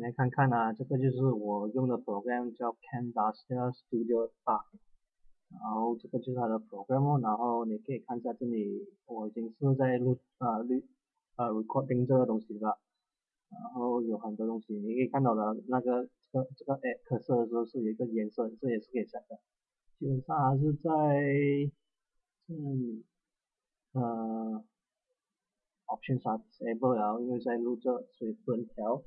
来看看啊，这个就是我用的 program 叫 Camtasia Studio 8，然后这个就是它的 program，然后你可以看一下这里，我已经是在录啊录啊 recording 这个东西了，然后有很多东西你可以看到的那个这个这个 add 色的时候是有一个颜色，这也是可以 set 的，基本上还是在这里呃 options 啊 disable 了，因为在录这所以不能调。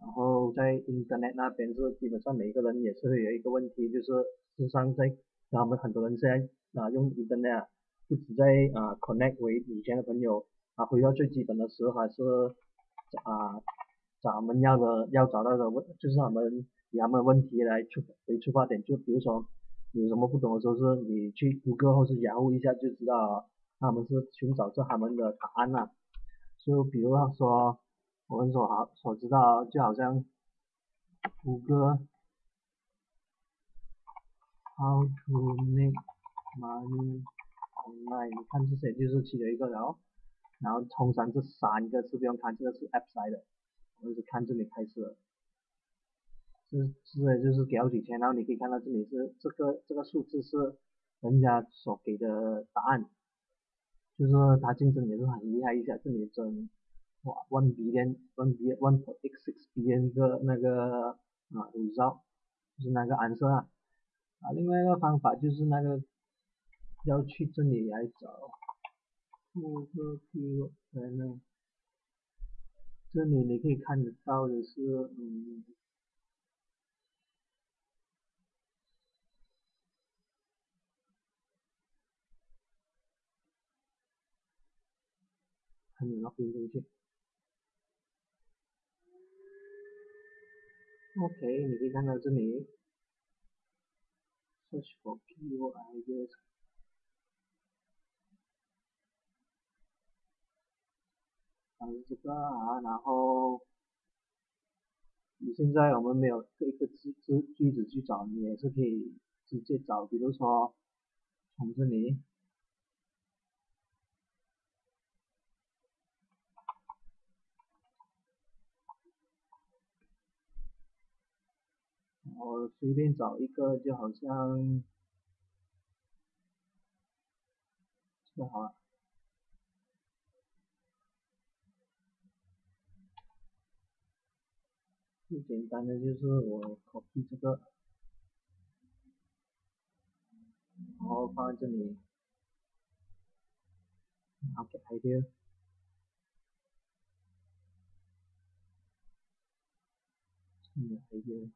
然后在 Internet 那边是基本上每个人也是会有一个问题，就是事实上在他们很多人现在啊用 Internet 不止在啊 connect 为以前的朋友啊回到最基本的时候还是啊找他们要的要找到的问就是他们以他们问题来出为出发点，就比如说有什么不懂的时候是你去谷歌或是雅虎一下就知道他们是寻找着他们的答案啦，就比如说。我们所好所知道，就好像谷歌 How to make money online，你看这些就是其中一个，然后然后通常这三个是不用看，这个是 App 来的，我们是看这里开始，这这就是给好几千，然后你可以看到这里是这个这个数字是人家所给的答案，就是他竞争也是很厉害一下，这里争。哇，one billion，one billion，one point eight six billion 个那个啊，result 就是那个 answer 啊，啊，另外一个方法就是那个要去这里来找，副个 keyword，这里你可以看得到的是，嗯，还没 login 进去。OK，你可以看到这里，search for keyword ideas，还有这个啊，然后你现在我们没有一个句句句子去找，你也是可以直接找，比如说从这里。我随便找一个，就好像这个好了。最简单的就是我 copy 这个，然后放在这里，market idea，这里 idea。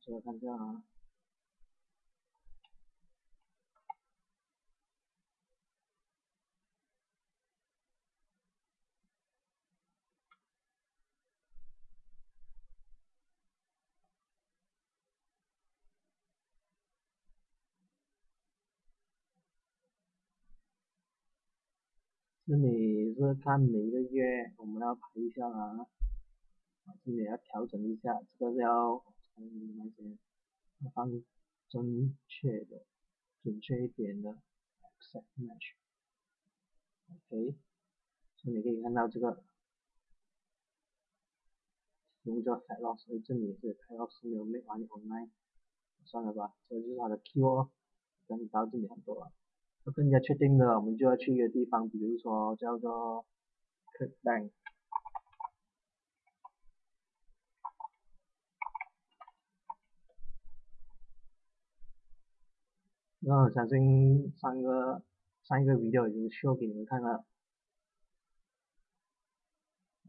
这个看这样啊。这里是看每个月我们要排一下啊。啊，这里要调整一下，这个是要从那些放正确的、准确一点的 accept match，OK，所以你可以看到这个用这个 fat loss，所以这里是 fat loss 没有 make online 算了吧，这就是它的 keyword，等到这里很多了，要更加确定的，我们就要去一个地方，比如说叫做 ClickBank。那我相信上个上一个 video 已经 show 给你们看了，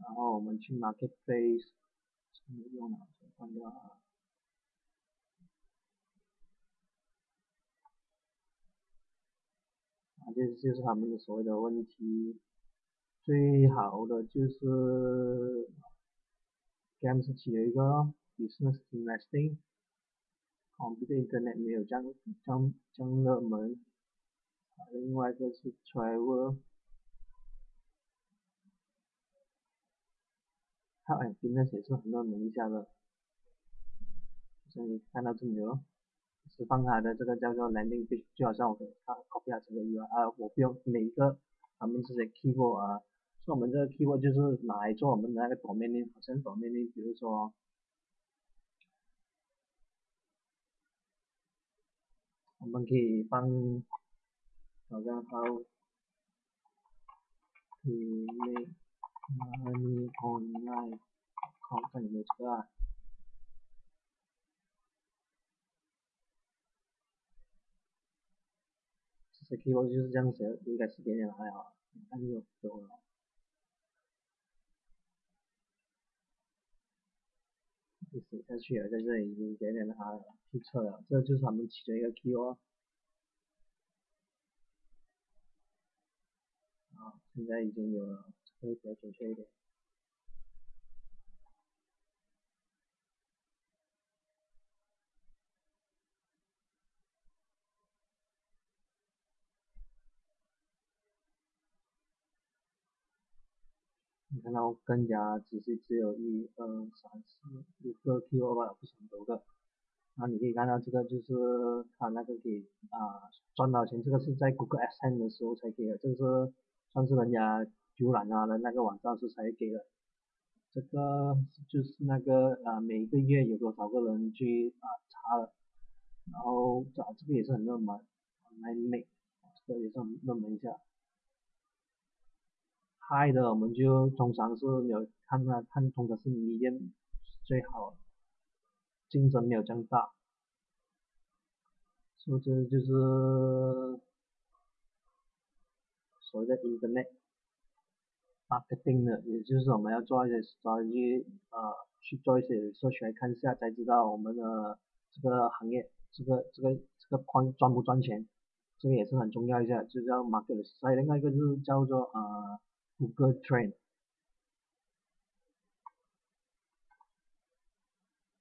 然后我们去 marketplace，没用了，关掉啊。啊，这就是他们的所谓的问题，最好的就是 games 起了一个 business investing。Computer internet 没有这样这样这样热门，另外一个是 travel，它哎，fitness 也是很热门一下的，像你看到这里哦是放它的这个叫做 landing page，就好像我给它 copy 它这个 UI，啊，我不用每一个他们这些 keyword 啊，所以我们这个 keyword 就是拿来做我们的那个 domain name，好像 domain name，比如说，我们可以放，好像 how to make money online，看看有没有这个啊。这 keyword 就是这样写，应该是点点还好，看就有了。下去了，在这里已经点点它注册了，这就是他们其中一个 Q 哦。啊，现在已经有了，这个比较准确一点。你看到更加仔细，只有一二三四五个 Q 吧，不是很多个。然后你可以看到这个就是它那个给啊赚到钱，这个是在 Google a s n 的时候才给的，这个是算是人家浏览它的那个网站时才给的。这个就是那个啊每个月有多少个人去啊查了，然后这这个也是很热门，Online Make，这个也是很热门一下。派的我们就通常是没有看它看通常是 medium 最好，竞争没有这样大，所以这就是所谓的 internet marketing 的，也就是我们要做一些 strategy 啊去做一些 research 来看一下才知道我们的这个行业这个这个这个框赚不赚钱，这个也是很重要一下，就叫 market，还有另外一个就是叫做呃。Google Trend，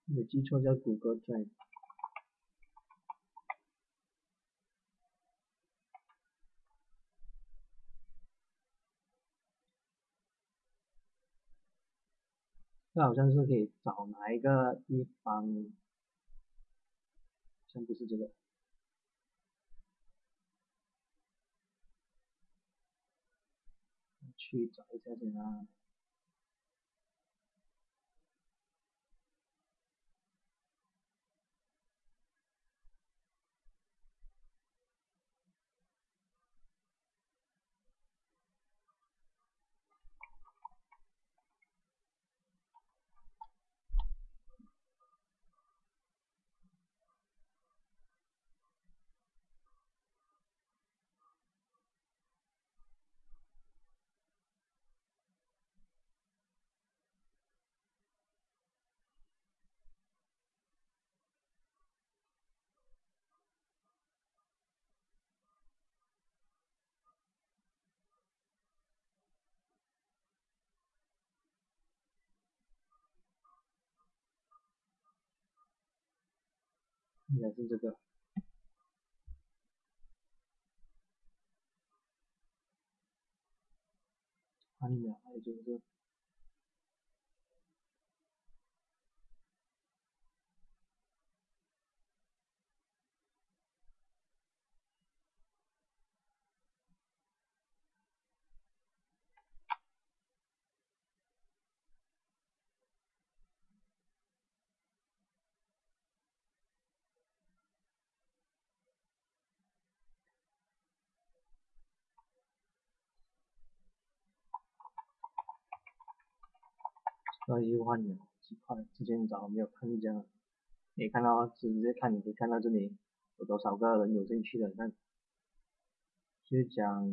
没记错叫 Google Trend。这好像是可以找哪一个地方，像不是这个。去找一下先啊。应该是这个，看一秒，还有就是。这优化钮几块，之前找没有看见，你看到直接看，你可以看到这里有多少个人有兴趣的，看，就讲，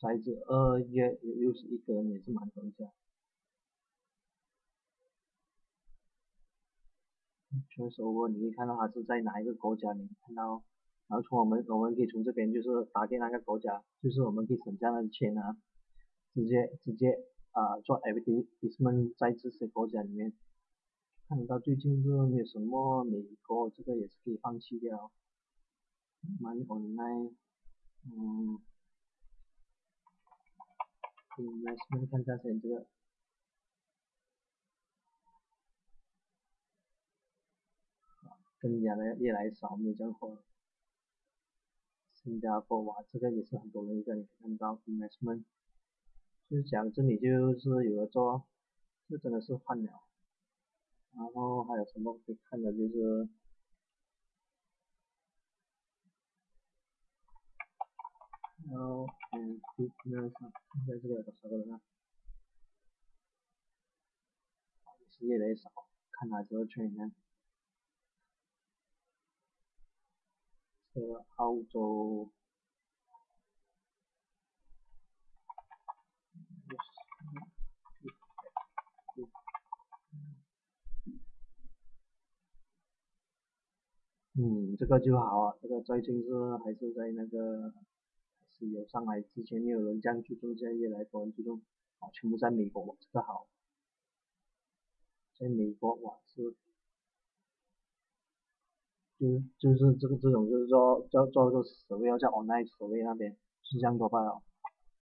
在这二月有六十一个人，也是蛮多的。确实，我你可以看到他是在哪一个国家，你看到，然后从我们我们可以从这边就是打给那个国家，就是我们可以省下的钱啊。直接直接啊做 F D D S M 在这些国家里面，看到最近是没有什么美国这个也是可以放弃掉，money online，嗯，investment 看下先这个，更加的越来越少，没有这样火。新加坡哇，这个也是很多人一个你看到 investment，就是讲这里就是有的做，这真的是换了。然后还有什么可以看的就是，然后嗯，那上看一下这个有多少个人啊？也是越来越少，看哪个圈里面。这个澳洲。嗯，这个就好啊，这个最近是还是在那个是有上来之前没有人这样注重，现在越来越多人注重，啊，全部在美国，这个好，在美国哇是，就就是这个这种就是说叫做个所谓要叫 online 所谓那边是这样多吧。